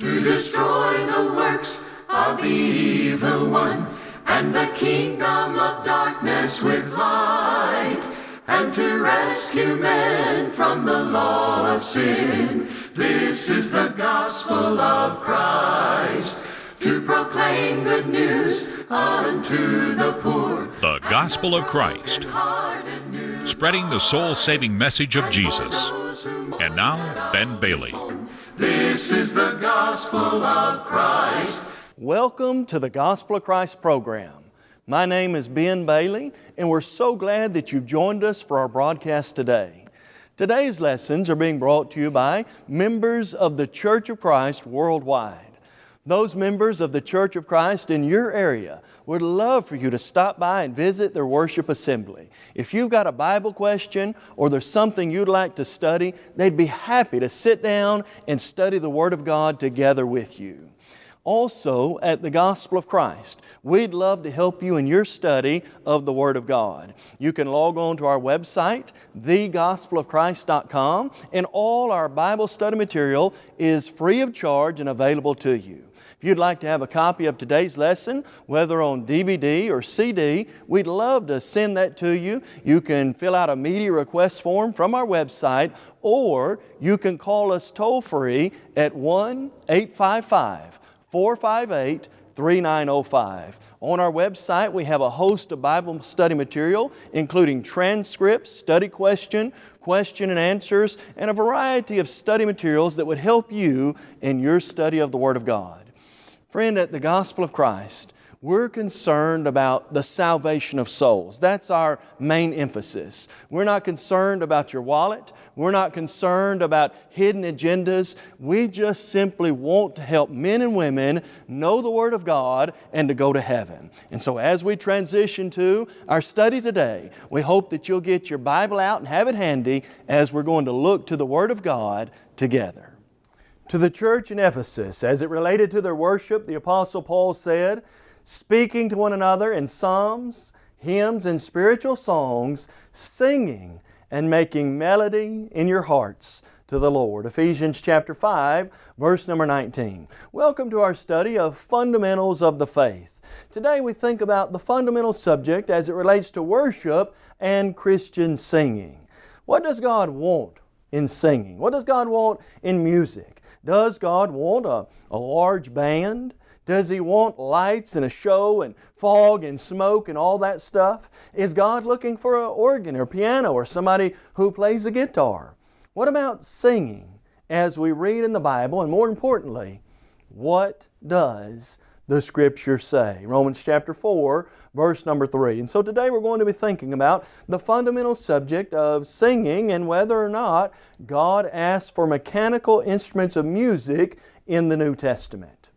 to destroy the works of the evil one and the kingdom of darkness with light and to rescue men from the law of sin. This is the gospel of Christ to proclaim good news unto the poor. The Gospel of Christ, spreading the soul saving message of Jesus. And now, Ben Bailey. This is the gospel of Christ. Welcome to the Gospel of Christ program. My name is Ben Bailey, and we're so glad that you've joined us for our broadcast today. Today's lessons are being brought to you by members of the Church of Christ worldwide. Those members of the Church of Christ in your area would love for you to stop by and visit their worship assembly. If you've got a Bible question or there's something you'd like to study, they'd be happy to sit down and study the Word of God together with you. Also, at the Gospel of Christ, we'd love to help you in your study of the Word of God. You can log on to our website, thegospelofchrist.com, and all our Bible study material is free of charge and available to you. If you'd like to have a copy of today's lesson, whether on DVD or CD, we'd love to send that to you. You can fill out a media request form from our website, or you can call us toll free at 1 855 458 3905. On our website, we have a host of Bible study material, including transcripts, study question, question and answers, and a variety of study materials that would help you in your study of the Word of God. Friend, at the Gospel of Christ, we're concerned about the salvation of souls. That's our main emphasis. We're not concerned about your wallet. We're not concerned about hidden agendas. We just simply want to help men and women know the Word of God and to go to heaven. And so as we transition to our study today, we hope that you'll get your Bible out and have it handy as we're going to look to the Word of God together. To the church in Ephesus, as it related to their worship, the Apostle Paul said, speaking to one another in psalms, hymns, and spiritual songs, singing and making melody in your hearts to the Lord. Ephesians chapter 5, verse number 19. Welcome to our study of fundamentals of the faith. Today we think about the fundamental subject as it relates to worship and Christian singing. What does God want in singing? What does God want in music? Does God want a, a large band? Does He want lights and a show and fog and smoke and all that stuff? Is God looking for an organ or piano or somebody who plays a guitar? What about singing as we read in the Bible? And more importantly, what does the Scripture say? Romans chapter 4, verse number 3. And so today we're going to be thinking about the fundamental subject of singing and whether or not God asks for mechanical instruments of music in the New Testament.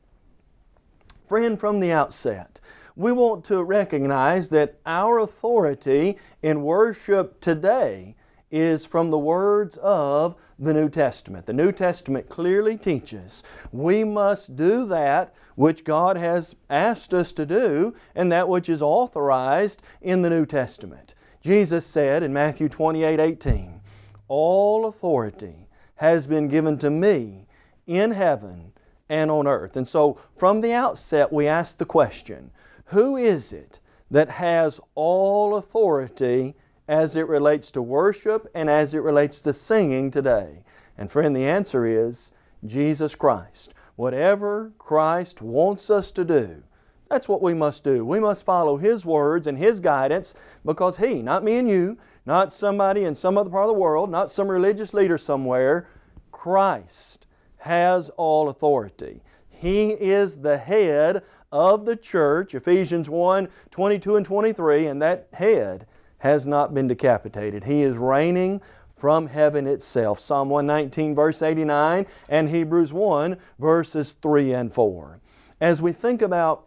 Friend, from the outset, we want to recognize that our authority in worship today is from the words of the New Testament. The New Testament clearly teaches we must do that which God has asked us to do and that which is authorized in the New Testament. Jesus said in Matthew 28, 18, All authority has been given to me in heaven and on earth. And so from the outset we ask the question, who is it that has all authority as it relates to worship and as it relates to singing today? And friend, the answer is Jesus Christ. Whatever Christ wants us to do, that's what we must do. We must follow His words and His guidance because He, not me and you, not somebody in some other part of the world, not some religious leader somewhere, Christ has all authority. He is the head of the church, Ephesians 1, 22 and 23, and that head has not been decapitated. He is reigning from heaven itself. Psalm 119 verse 89 and Hebrews 1 verses 3 and 4. As we think about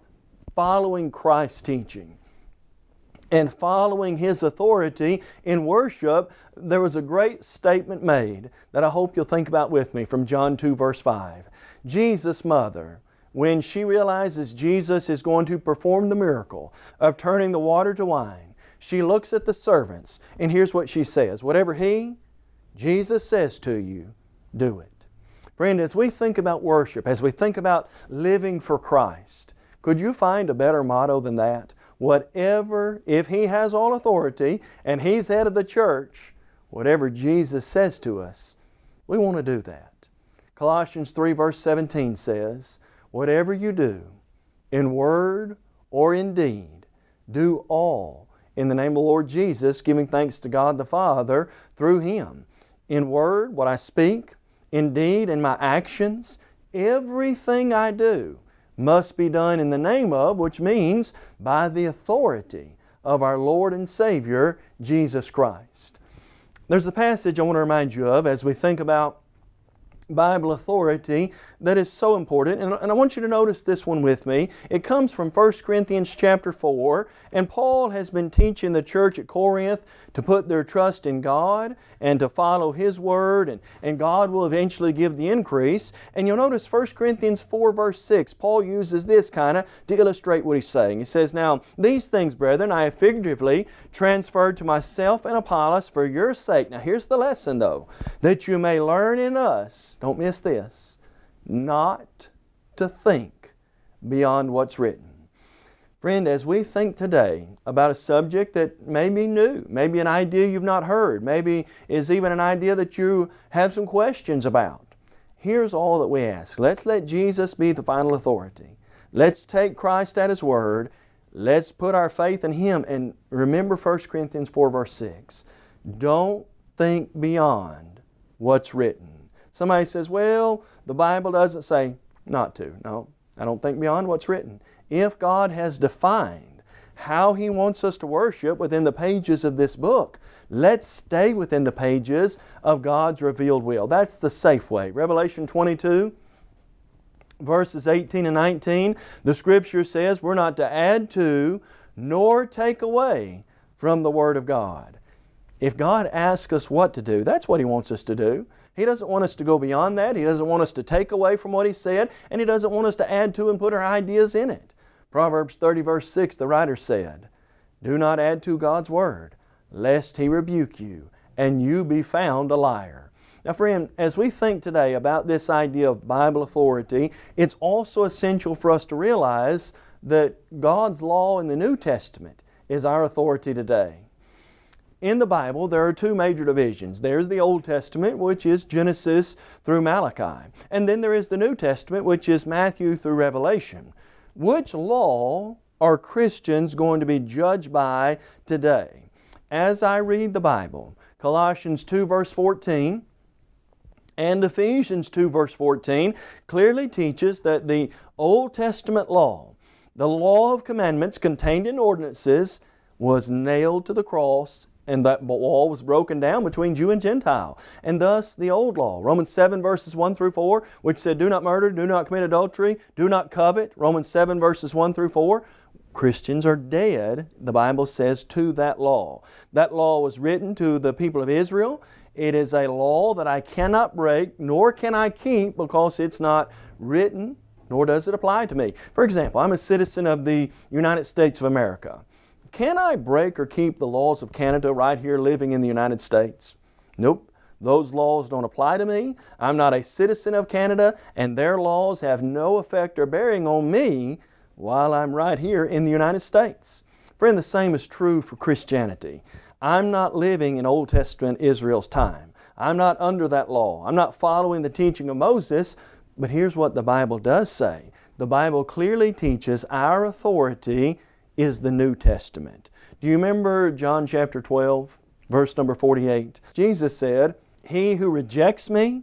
following Christ's teaching, and following His authority in worship, there was a great statement made that I hope you'll think about with me from John 2 verse 5. Jesus' mother, when she realizes Jesus is going to perform the miracle of turning the water to wine, she looks at the servants and here's what she says, whatever He, Jesus says to you, do it. Friend, as we think about worship, as we think about living for Christ, could you find a better motto than that? Whatever, if He has all authority and He's head of the church, whatever Jesus says to us, we want to do that. Colossians 3 verse 17 says, Whatever you do, in word or in deed, do all in the name of the Lord Jesus, giving thanks to God the Father through Him. In word, what I speak, in deed, in my actions, everything I do must be done in the name of, which means by the authority of our Lord and Savior, Jesus Christ. There's a passage I want to remind you of as we think about Bible authority that is so important. And, and, I want you to notice this one with me. It comes from 1 Corinthians chapter 4, and Paul has been teaching the church at Corinth to put their trust in God and to follow His Word, and, and God will eventually give the increase. And you'll notice 1 Corinthians 4 verse 6, Paul uses this kind of to illustrate what he's saying. He says, Now, these things, brethren, I have figuratively transferred to myself and Apollos for your sake. Now, here's the lesson though, that you may learn in us, don't miss this, not to think beyond what's written. Friend, as we think today about a subject that may be new, maybe an idea you've not heard, maybe is even an idea that you have some questions about, here's all that we ask. Let's let Jesus be the final authority. Let's take Christ at His Word. Let's put our faith in Him. And remember 1 Corinthians 4 verse 6. Don't think beyond what's written. Somebody says, well, the Bible doesn't say not to. No, I don't think beyond what's written. If God has defined how He wants us to worship within the pages of this book, let's stay within the pages of God's revealed will. That's the safe way. Revelation 22, verses 18 and 19, the Scripture says we're not to add to nor take away from the Word of God. If God asks us what to do, that's what He wants us to do. He doesn't want us to go beyond that. He doesn't want us to take away from what He said, and He doesn't want us to add to and put our ideas in it. Proverbs 30 verse 6, the writer said, Do not add to God's Word, lest He rebuke you, and you be found a liar. Now friend, as we think today about this idea of Bible authority, it's also essential for us to realize that God's law in the New Testament is our authority today in the Bible, there are two major divisions. There's the Old Testament, which is Genesis through Malachi. And then there is the New Testament, which is Matthew through Revelation. Which law are Christians going to be judged by today? As I read the Bible, Colossians 2 verse 14 and Ephesians 2 verse 14 clearly teaches that the Old Testament law, the law of commandments contained in ordinances, was nailed to the cross and that wall was broken down between Jew and Gentile. And thus the old law, Romans 7 verses 1 through 4, which said, Do not murder, do not commit adultery, do not covet, Romans 7 verses 1 through 4, Christians are dead, the Bible says, to that law. That law was written to the people of Israel. It is a law that I cannot break, nor can I keep because it's not written, nor does it apply to me. For example, I'm a citizen of the United States of America. Can I break or keep the laws of Canada right here living in the United States? Nope. Those laws don't apply to me. I'm not a citizen of Canada, and their laws have no effect or bearing on me while I'm right here in the United States. Friend, the same is true for Christianity. I'm not living in Old Testament Israel's time. I'm not under that law. I'm not following the teaching of Moses, but here's what the Bible does say. The Bible clearly teaches our authority is the New Testament. Do you remember John chapter 12, verse number 48? Jesus said, He who rejects me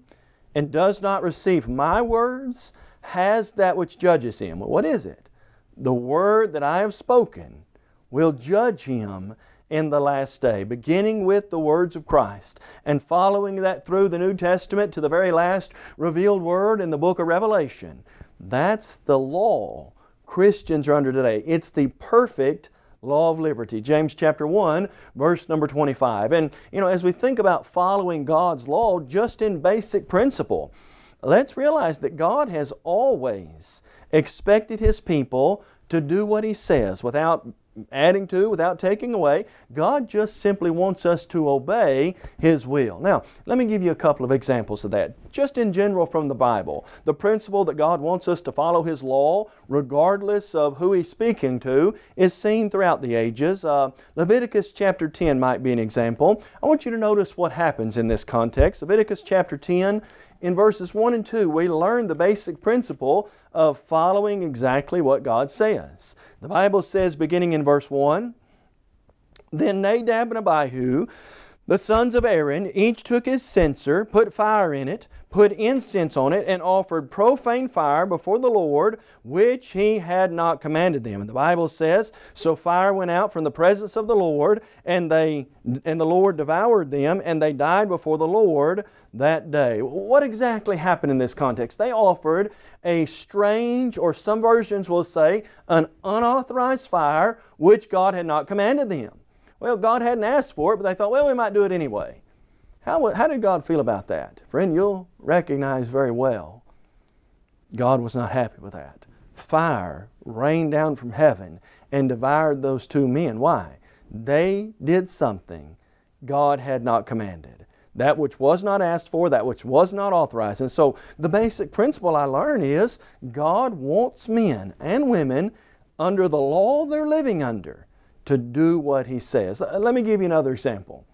and does not receive my words has that which judges him. Well, what is it? The word that I have spoken will judge him in the last day, beginning with the words of Christ and following that through the New Testament to the very last revealed word in the book of Revelation. That's the law Christians are under today. It's the perfect law of liberty. James chapter 1, verse number 25. And, you know, as we think about following God's law just in basic principle, let's realize that God has always expected His people to do what He says without adding to, without taking away. God just simply wants us to obey His will. Now, let me give you a couple of examples of that. Just in general from the Bible, the principle that God wants us to follow His law, regardless of who He's speaking to, is seen throughout the ages. Uh, Leviticus chapter 10 might be an example. I want you to notice what happens in this context. Leviticus chapter 10 in verses 1 and 2, we learn the basic principle of following exactly what God says. The Bible says, beginning in verse 1, Then Nadab and Abihu, the sons of Aaron, each took his censer, put fire in it, put incense on it, and offered profane fire before the Lord, which he had not commanded them. And the Bible says, So fire went out from the presence of the Lord, and they and the Lord devoured them, and they died before the Lord that day. What exactly happened in this context? They offered a strange, or some versions will say, an unauthorized fire which God had not commanded them. Well, God hadn't asked for it, but they thought, well, we might do it anyway. How, how did God feel about that? Friend, you'll recognize very well God was not happy with that. Fire rained down from heaven and devoured those two men. Why? They did something God had not commanded. That which was not asked for, that which was not authorized. And so the basic principle I learn is God wants men and women under the law they're living under to do what He says. Let me give you another example.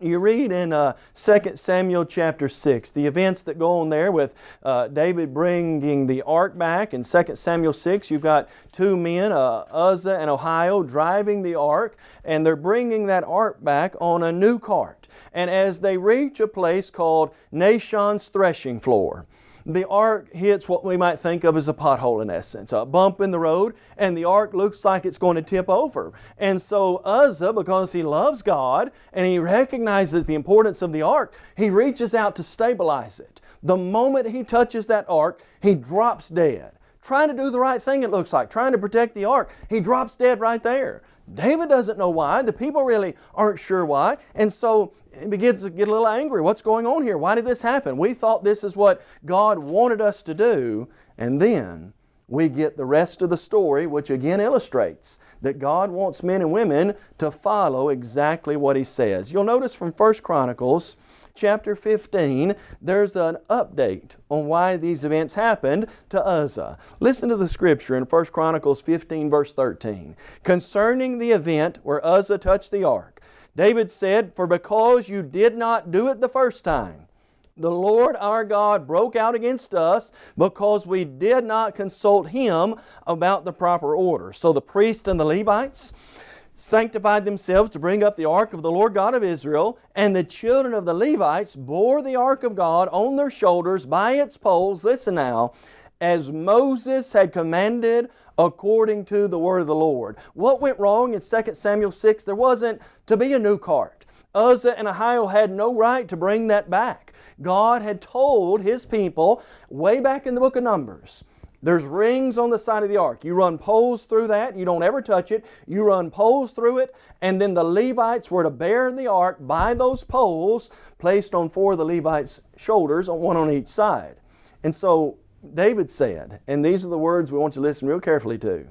You read in uh, 2 Samuel chapter 6, the events that go on there with uh, David bringing the ark back. In 2 Samuel 6, you've got two men, uh, Uzzah and Ahio, driving the ark, and they're bringing that ark back on a new cart. And as they reach a place called Nashon's threshing floor, the ark hits what we might think of as a pothole in essence, a bump in the road, and the ark looks like it's going to tip over. And so Uzzah, because he loves God and he recognizes the importance of the ark, he reaches out to stabilize it. The moment he touches that ark, he drops dead. Trying to do the right thing, it looks like, trying to protect the ark. He drops dead right there. David doesn't know why. The people really aren't sure why. And so he begins to get a little angry. What's going on here? Why did this happen? We thought this is what God wanted us to do. And then we get the rest of the story, which again illustrates that God wants men and women to follow exactly what He says. You'll notice from 1 Chronicles chapter 15, there's an update on why these events happened to Uzzah. Listen to the scripture in 1 Chronicles 15, verse 13. Concerning the event where Uzzah touched the ark, David said, For because you did not do it the first time, the Lord our God broke out against us because we did not consult Him about the proper order. So the priests and the Levites, sanctified themselves to bring up the ark of the Lord God of Israel, and the children of the Levites bore the ark of God on their shoulders by its poles, listen now, as Moses had commanded according to the word of the Lord. What went wrong in 2 Samuel 6? There wasn't to be a new cart. Uzzah and Ahio had no right to bring that back. God had told His people way back in the book of Numbers there's rings on the side of the ark. You run poles through that. You don't ever touch it. You run poles through it. And then the Levites were to bear the ark by those poles placed on four of the Levites' shoulders, one on each side. And so David said, and these are the words we want you to listen real carefully to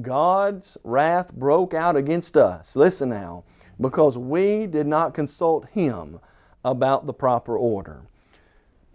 God's wrath broke out against us. Listen now, because we did not consult Him about the proper order.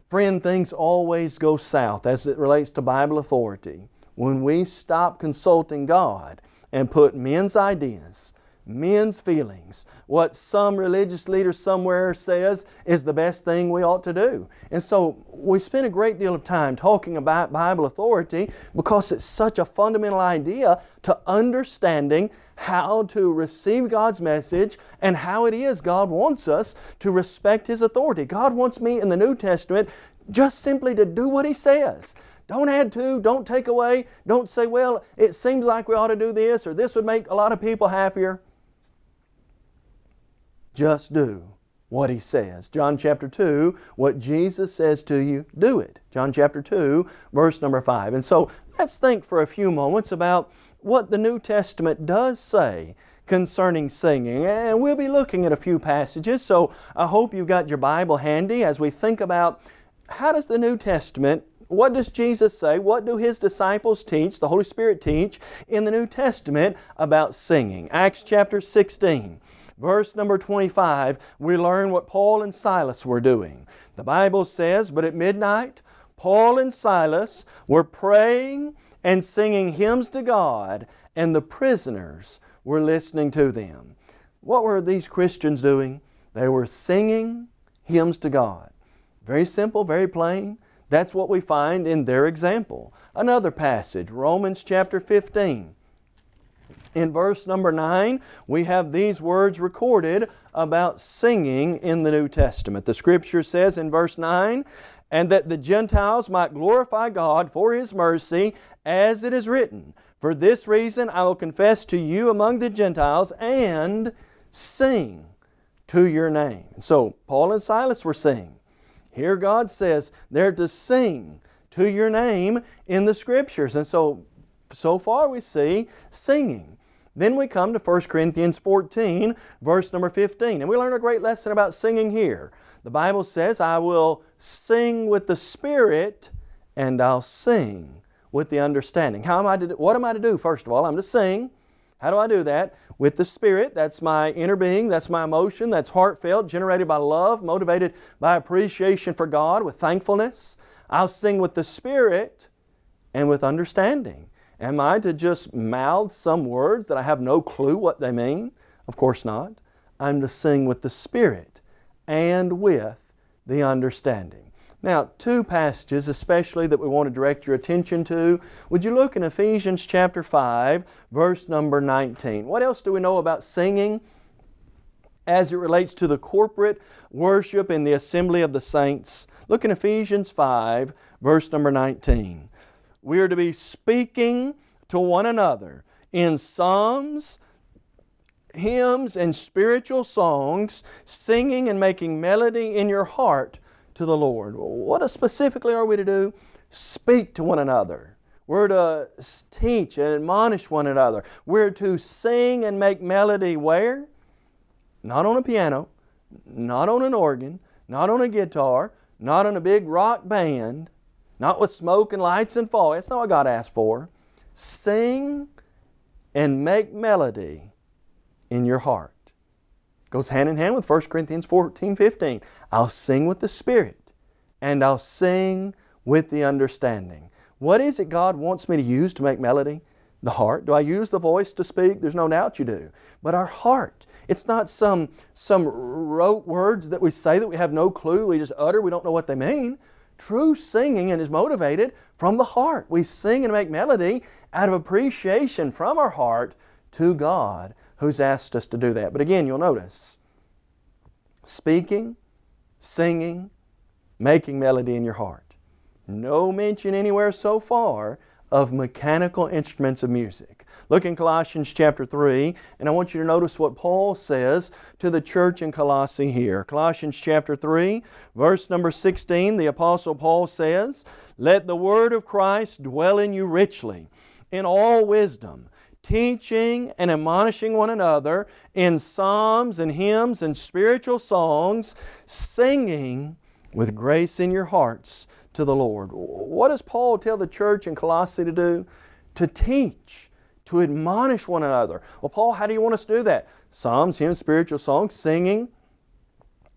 Friend, things always go south as it relates to Bible authority when we stop consulting God and put men's ideas, men's feelings, what some religious leader somewhere says is the best thing we ought to do. And so we spend a great deal of time talking about Bible authority because it's such a fundamental idea to understanding how to receive God's message and how it is God wants us to respect His authority. God wants me in the New Testament just simply to do what He says. Don't add to, don't take away, don't say, well, it seems like we ought to do this or this would make a lot of people happier. Just do what He says. John chapter 2, what Jesus says to you, do it. John chapter 2, verse number 5. And so let's think for a few moments about what the New Testament does say concerning singing. And we'll be looking at a few passages, so I hope you've got your Bible handy as we think about how does the New Testament what does Jesus say? What do His disciples teach, the Holy Spirit teach, in the New Testament about singing? Acts chapter 16. Verse number 25, we learn what Paul and Silas were doing. The Bible says, But at midnight, Paul and Silas were praying and singing hymns to God, and the prisoners were listening to them. What were these Christians doing? They were singing hymns to God. Very simple, very plain. That's what we find in their example. Another passage, Romans chapter 15. In verse number 9, we have these words recorded about singing in the New Testament. The Scripture says in verse 9, and that the Gentiles might glorify God for His mercy, as it is written, For this reason I will confess to you among the Gentiles and sing to your name. So Paul and Silas were singing. Here God says they're to sing to your name in the Scriptures. And so, so far we see singing. Then we come to 1 Corinthians 14, verse number 15. And we learn a great lesson about singing here. The Bible says, I will sing with the Spirit and I'll sing with the understanding. How am I to do, what am I to do? First of all, I'm to sing. How do I do that? With the Spirit. That's my inner being. That's my emotion. That's heartfelt, generated by love, motivated by appreciation for God, with thankfulness. I'll sing with the Spirit and with understanding. Am I to just mouth some words that I have no clue what they mean? Of course not. I'm to sing with the Spirit and with the understanding. Now, two passages especially that we want to direct your attention to. Would you look in Ephesians chapter 5, verse number 19? What else do we know about singing as it relates to the corporate worship in the assembly of the saints? Look in Ephesians 5, verse number 19. We are to be speaking to one another in psalms, hymns, and spiritual songs, singing and making melody in your heart to the Lord. What specifically are we to do? Speak to one another. We're to teach and admonish one another. We're to sing and make melody where? Not on a piano, not on an organ, not on a guitar, not on a big rock band, not with smoke and lights and fog. That's not what God asked for. Sing and make melody in your heart. Goes hand in hand with 1 Corinthians 14, 15. I'll sing with the Spirit and I'll sing with the understanding. What is it God wants me to use to make melody? The heart. Do I use the voice to speak? There's no doubt you do. But our heart. It's not some, some rote words that we say that we have no clue, we just utter, we don't know what they mean. True singing and is motivated from the heart. We sing and make melody out of appreciation from our heart to God who's asked us to do that. But again, you'll notice speaking, singing, making melody in your heart. No mention anywhere so far of mechanical instruments of music. Look in Colossians chapter 3, and I want you to notice what Paul says to the church in Colossae here. Colossians chapter 3, verse number 16, the Apostle Paul says, Let the word of Christ dwell in you richly, in all wisdom, teaching and admonishing one another in psalms and hymns and spiritual songs, singing with grace in your hearts to the Lord. What does Paul tell the church in Colossae to do? To teach to admonish one another. Well, Paul, how do you want us to do that? Psalms, hymns, spiritual songs, singing,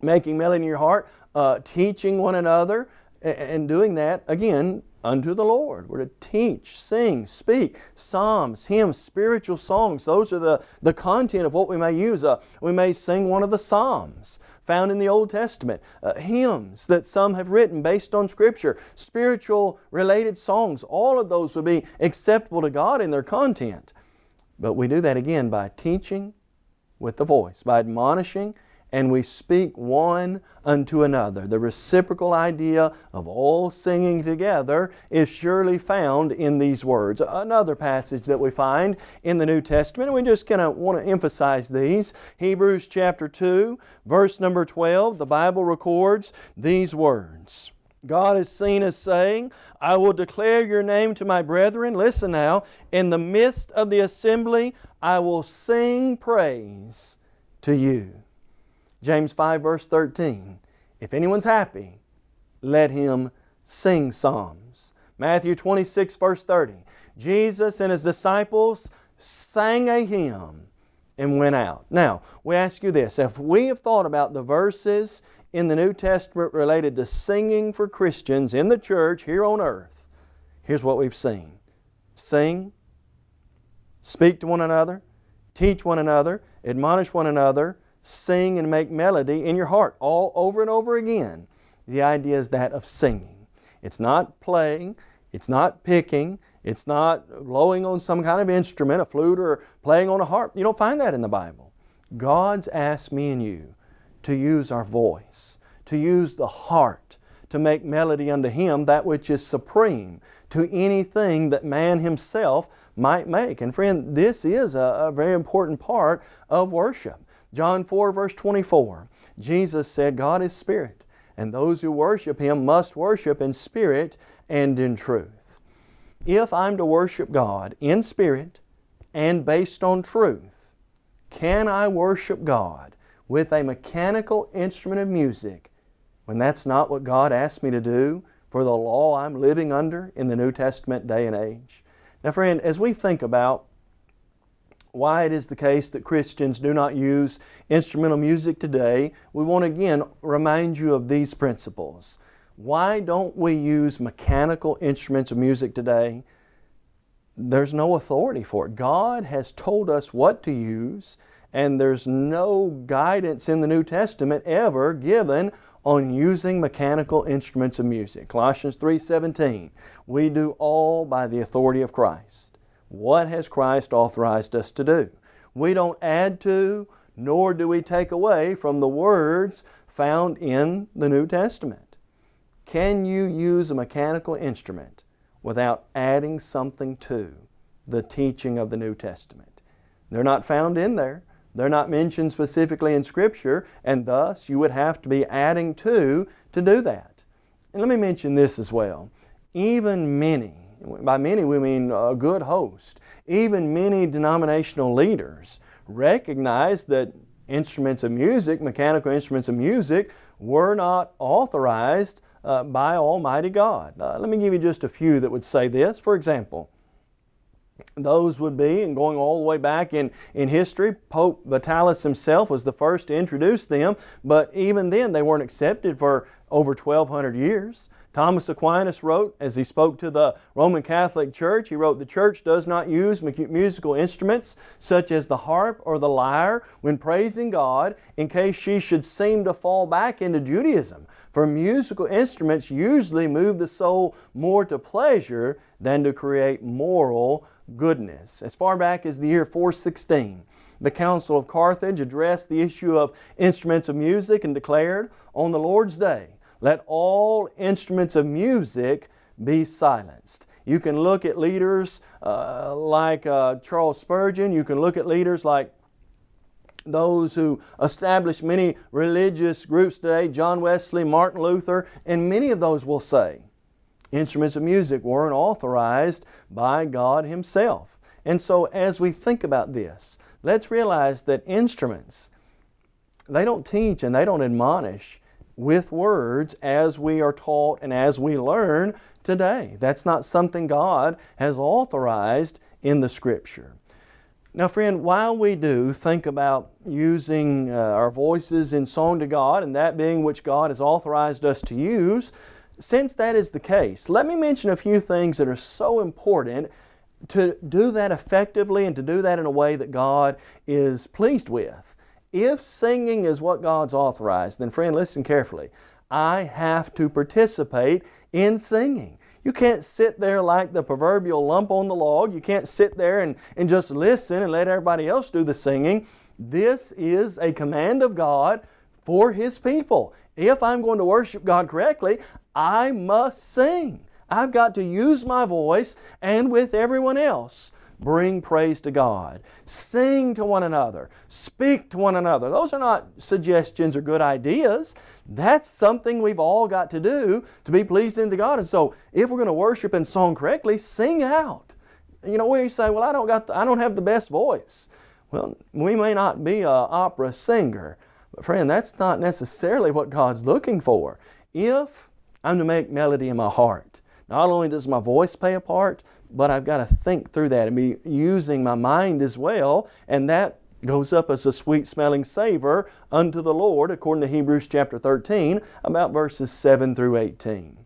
making melody in your heart, uh, teaching one another, and doing that, again, unto the Lord. We're to teach, sing, speak, psalms, hymns, spiritual songs. Those are the, the content of what we may use. Uh, we may sing one of the psalms found in the Old Testament, uh, hymns that some have written based on Scripture, spiritual related songs. All of those would be acceptable to God in their content. But we do that again by teaching with the voice, by admonishing and we speak one unto another. The reciprocal idea of all singing together is surely found in these words. Another passage that we find in the New Testament, and we just kind of want to emphasize these. Hebrews chapter 2, verse number 12, the Bible records these words. God is seen as saying, I will declare your name to my brethren. Listen now, in the midst of the assembly, I will sing praise to you. James 5 verse 13. If anyone's happy, let him sing psalms. Matthew 26, verse 30. Jesus and His disciples sang a hymn and went out. Now, we ask you this. If we have thought about the verses in the New Testament related to singing for Christians in the church here on earth, here's what we've seen. Sing, speak to one another, teach one another, admonish one another, sing and make melody in your heart all over and over again. The idea is that of singing. It's not playing, it's not picking, it's not blowing on some kind of instrument, a flute or playing on a harp. You don't find that in the Bible. God's asked me and you to use our voice, to use the heart, to make melody unto Him that which is supreme to anything that man himself might make. And friend, this is a, a very important part of worship. John 4 verse 24, Jesus said, God is Spirit, and those who worship Him must worship in spirit and in truth. If I'm to worship God in spirit and based on truth, can I worship God with a mechanical instrument of music when that's not what God asked me to do for the law I'm living under in the New Testament day and age? Now friend, as we think about why it is the case that Christians do not use instrumental music today, we want to again remind you of these principles. Why don't we use mechanical instruments of music today? There's no authority for it. God has told us what to use and there's no guidance in the New Testament ever given on using mechanical instruments of music. Colossians 3.17, we do all by the authority of Christ. What has Christ authorized us to do? We don't add to, nor do we take away from the words found in the New Testament. Can you use a mechanical instrument without adding something to the teaching of the New Testament? They're not found in there. They're not mentioned specifically in Scripture, and thus you would have to be adding to to do that. And let me mention this as well. Even many, by many we mean a good host, even many denominational leaders recognize that instruments of music, mechanical instruments of music, were not authorized uh, by Almighty God. Uh, let me give you just a few that would say this. For example, those would be, and going all the way back in, in history, Pope Vitalis himself was the first to introduce them, but even then they weren't accepted for over 1,200 years. Thomas Aquinas wrote, as he spoke to the Roman Catholic Church, he wrote, The Church does not use musical instruments such as the harp or the lyre when praising God in case she should seem to fall back into Judaism. For musical instruments usually move the soul more to pleasure than to create moral goodness. As far back as the year 416, the Council of Carthage addressed the issue of instruments of music and declared, On the Lord's day, let all instruments of music be silenced. You can look at leaders uh, like uh, Charles Spurgeon, you can look at leaders like those who established many religious groups today, John Wesley, Martin Luther, and many of those will say, instruments of music weren't authorized by God Himself. And so as we think about this, let's realize that instruments, they don't teach and they don't admonish with words as we are taught and as we learn today. That's not something God has authorized in the Scripture. Now friend, while we do think about using uh, our voices in song to God and that being which God has authorized us to use, since that is the case, let me mention a few things that are so important to do that effectively and to do that in a way that God is pleased with. If singing is what God's authorized, then friend, listen carefully. I have to participate in singing. You can't sit there like the proverbial lump on the log. You can't sit there and, and just listen and let everybody else do the singing. This is a command of God for His people. If I'm going to worship God correctly, I must sing. I've got to use my voice and with everyone else bring praise to God. Sing to one another. Speak to one another. Those are not suggestions or good ideas. That's something we've all got to do to be pleasing to God. And so if we're going to worship and song correctly, sing out. You know, we say, well, I don't, got the, I don't have the best voice. Well, we may not be an opera singer, but friend, that's not necessarily what God's looking for. If I'm to make melody in my heart. Not only does my voice play a part, but I've got to think through that and be using my mind as well, and that goes up as a sweet smelling savor unto the Lord, according to Hebrews chapter 13, about verses 7 through 18.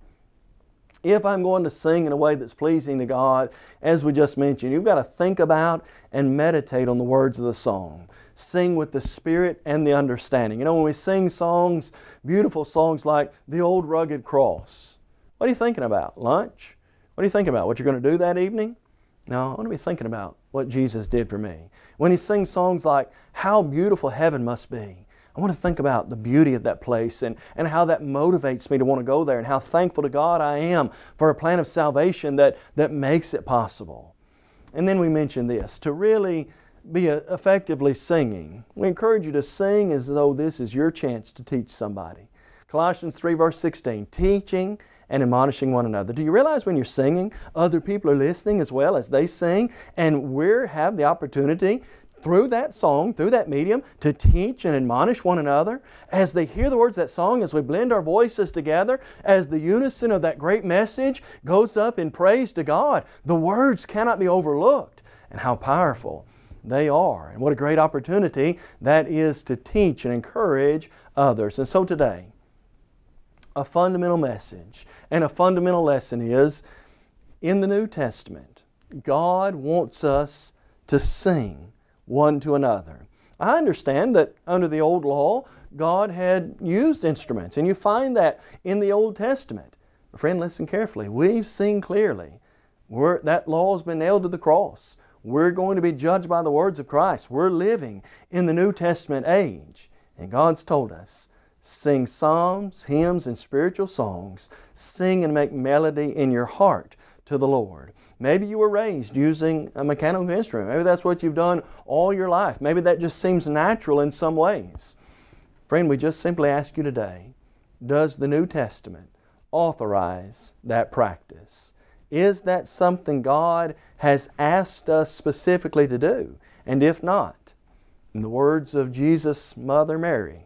If I'm going to sing in a way that's pleasing to God, as we just mentioned, you've got to think about and meditate on the words of the song. Sing with the spirit and the understanding. You know, when we sing songs, beautiful songs like The Old Rugged Cross, what are you thinking about? Lunch? What are you thinking about? What you're going to do that evening? No, I want to be thinking about what Jesus did for me. When he sings songs like, How Beautiful Heaven Must Be, I want to think about the beauty of that place and, and how that motivates me to want to go there and how thankful to God I am for a plan of salvation that, that makes it possible. And then we mention this to really be effectively singing. We encourage you to sing as though this is your chance to teach somebody. Colossians 3, verse 16, teaching and admonishing one another. Do you realize when you're singing, other people are listening as well as they sing, and we have the opportunity through that song, through that medium, to teach and admonish one another as they hear the words of that song, as we blend our voices together, as the unison of that great message goes up in praise to God. The words cannot be overlooked, and how powerful they are. And what a great opportunity that is to teach and encourage others. And so today, a fundamental message and a fundamental lesson is in the New Testament, God wants us to sing one to another. I understand that under the old law, God had used instruments, and you find that in the Old Testament. Friend, listen carefully. We've seen clearly We're, that law has been nailed to the cross. We're going to be judged by the words of Christ. We're living in the New Testament age. And God's told us sing psalms, hymns, and spiritual songs. Sing and make melody in your heart to the Lord. Maybe you were raised using a mechanical instrument. Maybe that's what you've done all your life. Maybe that just seems natural in some ways. Friend, we just simply ask you today, does the New Testament authorize that practice? Is that something God has asked us specifically to do? And if not, in the words of Jesus' mother Mary,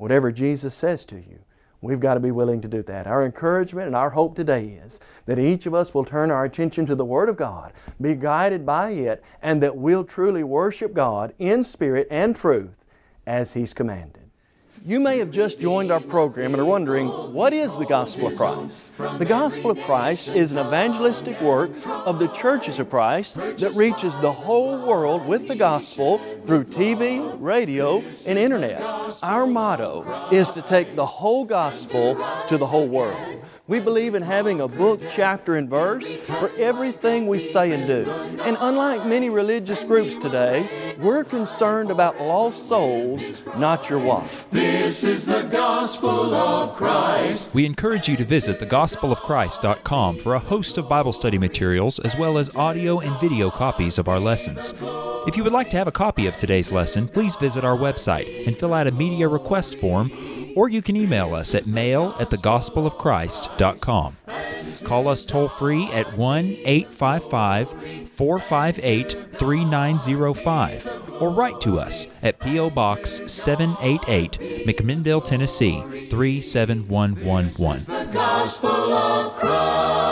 whatever Jesus says to you, We've got to be willing to do that. Our encouragement and our hope today is that each of us will turn our attention to the Word of God, be guided by it, and that we'll truly worship God in spirit and truth as He's commanded. You may have just joined our program and are wondering, what is the Gospel of Christ? The Gospel of Christ is an evangelistic work of the churches of Christ that reaches the whole world with the Gospel through TV, radio, and Internet. Our motto is to take the whole Gospel to the whole world. We believe in having a book, chapter, and verse for everything we say and do. And unlike many religious groups today, we're concerned about lost souls, not your wife. This is the gospel of Christ. We encourage you to visit thegospelofchrist.com for a host of Bible study materials as well as audio and video copies of our lessons. If you would like to have a copy of today's lesson, please visit our website and fill out a media request form or you can email us at mail at thegospelofchrist.com. Call us toll free at 1 855 458 3905 or write to us at P.O. Box 788, McMinnville, Tennessee 37111.